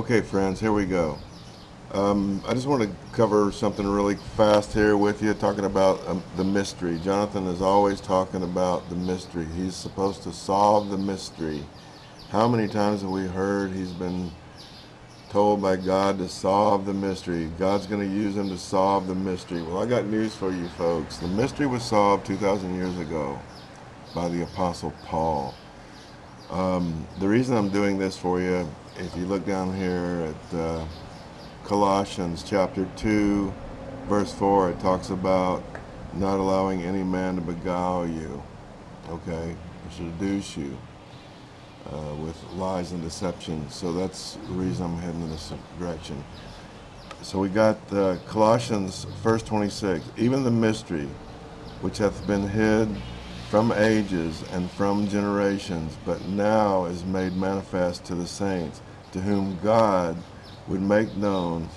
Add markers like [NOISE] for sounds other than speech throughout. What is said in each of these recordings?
Okay, friends, here we go. Um, I just want to cover something really fast here with you, talking about um, the mystery. Jonathan is always talking about the mystery. He's supposed to solve the mystery. How many times have we heard he's been told by God to solve the mystery? God's going to use him to solve the mystery. Well, I got news for you folks. The mystery was solved 2,000 years ago by the Apostle Paul. Um, the reason I'm doing this for you, if you look down here at uh, Colossians chapter 2, verse 4, it talks about not allowing any man to beguile you, okay, or seduce you uh, with lies and deception. So that's the reason I'm heading in this direction. So we got uh, Colossians, verse 26, even the mystery which hath been hid from ages and from generations, but now is made manifest to the saints, to whom God would make known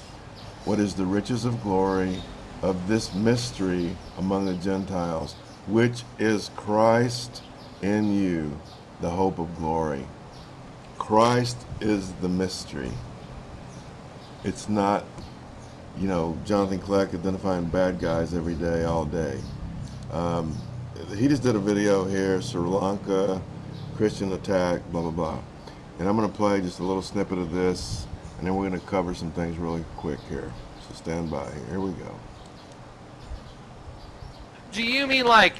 what is the riches of glory of this mystery among the Gentiles, which is Christ in you, the hope of glory. Christ is the mystery. It's not, you know, Jonathan Kleck identifying bad guys every day, all day. Um, he just did a video here, Sri Lanka, Christian attack, blah, blah, blah. And I'm going to play just a little snippet of this, and then we're going to cover some things really quick here. So stand by. Here we go. Do you mean like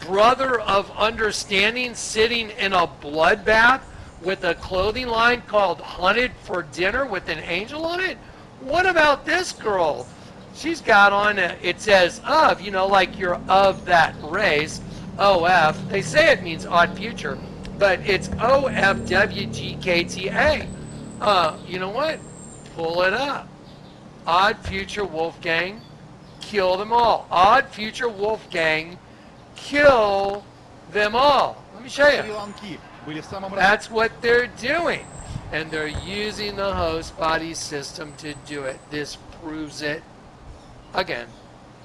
brother of understanding sitting in a bloodbath with a clothing line called Hunted for Dinner with an angel on it? What about this girl? She's got on, a, it says of, you know, like you're of that race, OF. They say it means odd future, but it's OFWGKTA. Uh, you know what? Pull it up. Odd future Wolfgang, kill them all. Odd future Wolfgang, kill them all. Let me show you. That's what they're doing. And they're using the host body system to do it. This proves it again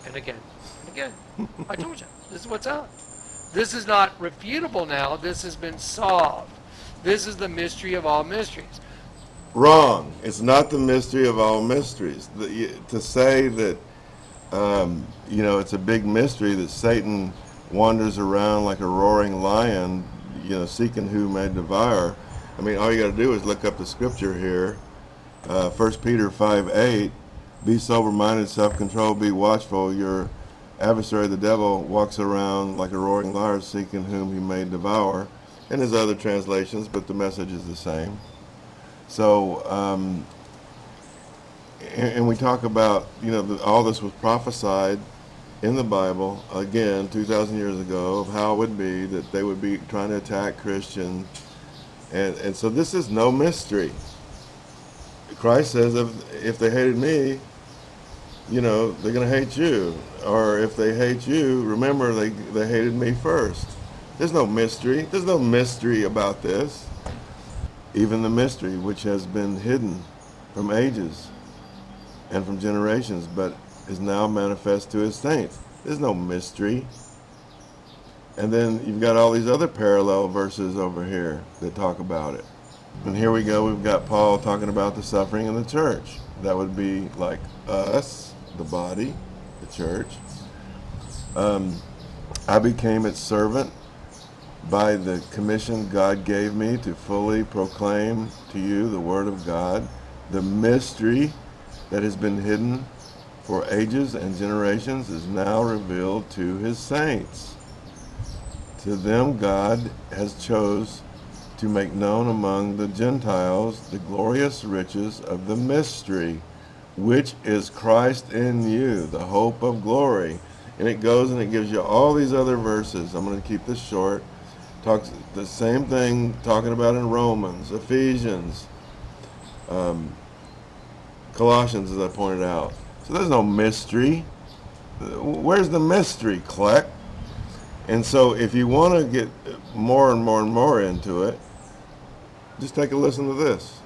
and again and again. [LAUGHS] I told you, this is what's up. This is not refutable now. This has been solved. This is the mystery of all mysteries. Wrong. It's not the mystery of all mysteries. The, to say that, um, you know, it's a big mystery that Satan wanders around like a roaring lion, you know, seeking who may devour. I mean, all you got to do is look up the scripture here. Uh, 1 Peter 5 8 be sober-minded, self-controlled, be watchful. Your adversary, the devil, walks around like a roaring lion, seeking whom he may devour. And there's other translations, but the message is the same. So, um, and, we talk about, you know, all this was prophesied in the Bible, again, 2,000 years ago, of how it would be that they would be trying to attack Christians. And, and so this is no mystery. Christ says, if, if they hated me, you know, they're going to hate you. Or if they hate you, remember they, they hated me first. There's no mystery. There's no mystery about this. Even the mystery which has been hidden from ages and from generations, but is now manifest to his saints. There's no mystery. And then you've got all these other parallel verses over here that talk about it. And here we go, we've got Paul talking about the suffering in the church. That would be like us, the body, the church. Um, I became its servant by the commission God gave me to fully proclaim to you the Word of God, the mystery that has been hidden for ages and generations is now revealed to his saints. To them God has chose to make known among the Gentiles the glorious riches of the mystery, which is Christ in you, the hope of glory. And it goes and it gives you all these other verses. I'm going to keep this short. Talks the same thing talking about in Romans, Ephesians, um, Colossians, as I pointed out. So there's no mystery. Where's the mystery, Kleck? And so if you want to get more and more and more into it, just take a listen to this.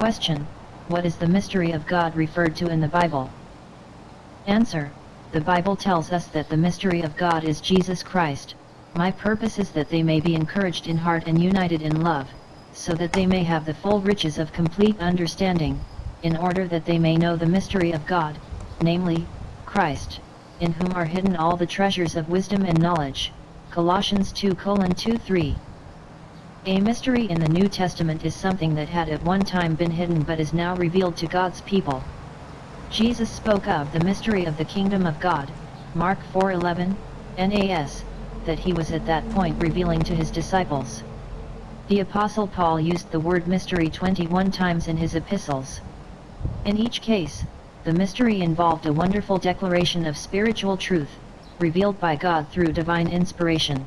Question. What is the mystery of God referred to in the Bible? Answer. The Bible tells us that the mystery of God is Jesus Christ. My purpose is that they may be encouraged in heart and united in love. so that they may have the full riches of complete understanding, in order that they may know the mystery of God, namely, Christ, in whom are hidden all the treasures of wisdom and knowledge. Colossians 2 2 3. A mystery in the New Testament is something that had at one time been hidden but is now revealed to God's people. Jesus spoke of the mystery of the kingdom of God, Mark 4:11, NAS, that he was at that point revealing to his disciples. The apostle Paul used the word mystery 21 times in his epistles. In each case, the mystery involved a wonderful declaration of spiritual truth, revealed by God through divine inspiration.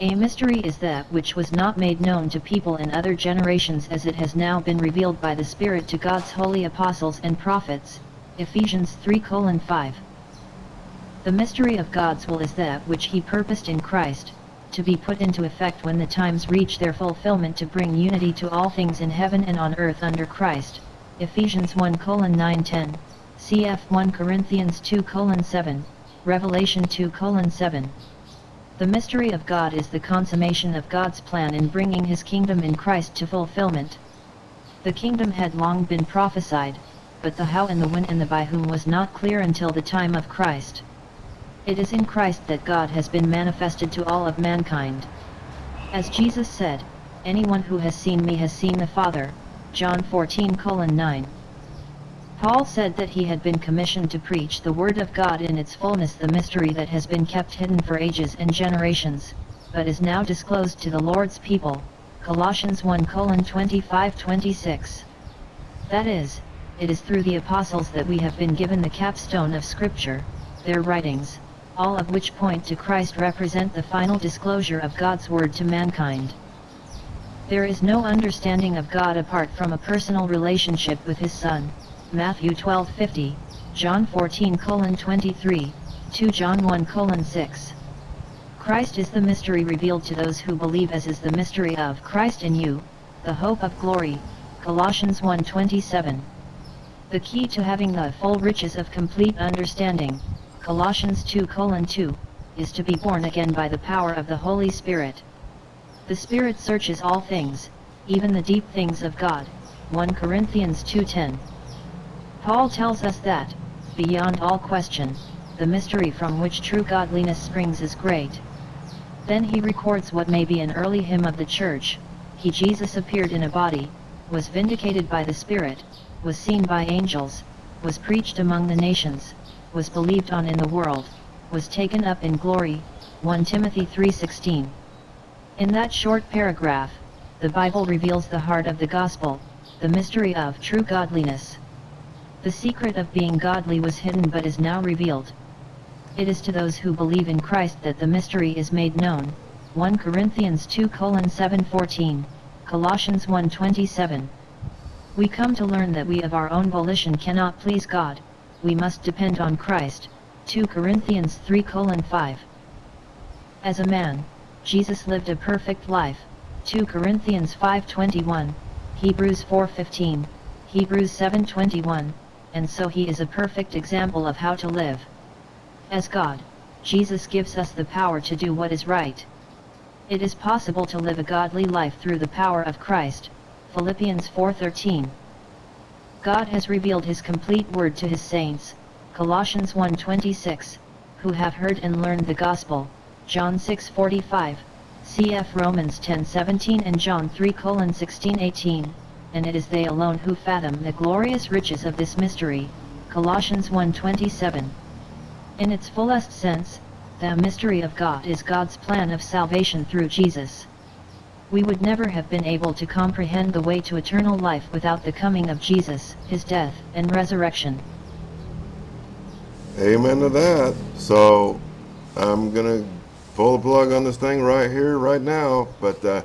A mystery is that which was not made known to people in other generations as it has now been revealed by the Spirit to God's holy apostles and prophets, Ephesians 3 5. The mystery of God's will is that which he purposed in Christ, to be put into effect when the times reach their fulfillment to bring unity to all things in heaven and on earth under Christ, Ephesians 1 9 10, cf 1 Corinthians 2 7, Revelation 2 7. The mystery of God is the consummation of God's plan in bringing his kingdom in Christ to fulfillment. The kingdom had long been prophesied, but the how and the when and the by whom was not clear until the time of Christ. It is in Christ that God has been manifested to all of mankind. As Jesus said, anyone who has seen me has seen the Father, John 14 9. Paul said that he had been commissioned to preach the Word of God in its fullness the mystery that has been kept hidden for ages and generations, but is now disclosed to the Lord's people, Colossians 1 25 26. That is, it is through the apostles that we have been given the capstone of Scripture, their writings, all of which point to Christ represent the final disclosure of God's Word to mankind. There is no understanding of God apart from a personal relationship with His Son. Matthew 12:50, John 14:23, 2 John 1:6. Christ is the mystery revealed to those who believe as is the mystery of Christ in you, the hope of glory, Colossians 1:27. The key to having the full riches of complete understanding, Colossians 2:2, is to be born again by the power of the Holy Spirit. The Spirit searches all things, even the deep things of God, 1 Corinthians 2:10. Paul tells us that, beyond all question, the mystery from which true godliness springs is great. Then he records what may be an early hymn of the church, he Jesus appeared in a body, was vindicated by the Spirit, was seen by angels, was preached among the nations, was believed on in the world, was taken up in glory, 1 Timothy 3.16. In that short paragraph, the Bible reveals the heart of the gospel, the mystery of true godliness. The secret of being godly was hidden but is now revealed. It is to those who believe in Christ that the mystery is made known. 1 Corinthians 2 7 14, Colossians 1 27. We come to learn that we of our own volition cannot please God, we must depend on Christ. 2 Corinthians 3 5. As a man, Jesus lived a perfect life. 2 Corinthians 5:21, Hebrews 4:15, Hebrews 7:21 and so he is a perfect example of how to live. As God, Jesus gives us the power to do what is right. It is possible to live a godly life through the power of Christ, Philippians 4.13. God has revealed his complete word to his saints, Colossians 1.26, who have heard and learned the gospel, John 6.45, cf Romans 10.17 and John 3:16-18 and it is they alone who fathom the glorious riches of this mystery, Colossians 1.27. In its fullest sense, the mystery of God is God's plan of salvation through Jesus. We would never have been able to comprehend the way to eternal life without the coming of Jesus, His death and resurrection. Amen to that. So, I'm gonna pull the plug on this thing right here, right now, but uh,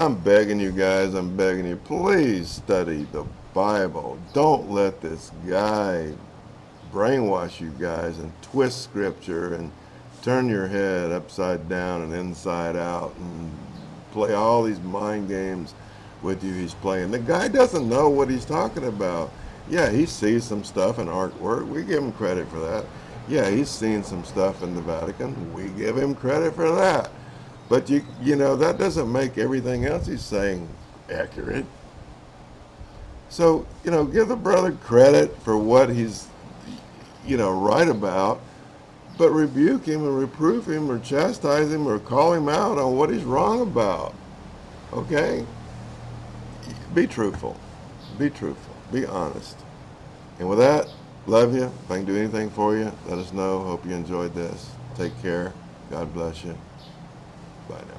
I'm begging you guys, I'm begging you, please study the Bible. Don't let this guy brainwash you guys and twist scripture and turn your head upside down and inside out and play all these mind games with you he's playing. The guy doesn't know what he's talking about. Yeah, he sees some stuff in artwork. We give him credit for that. Yeah, he's seen some stuff in the Vatican. We give him credit for that. But you you know that doesn't make everything else he's saying accurate. So, you know, give the brother credit for what he's, you know, right about, but rebuke him and reprove him or chastise him or call him out on what he's wrong about. Okay? Be truthful. Be truthful. Be honest. And with that, love you. If I can do anything for you, let us know. Hope you enjoyed this. Take care. God bless you. Bye now.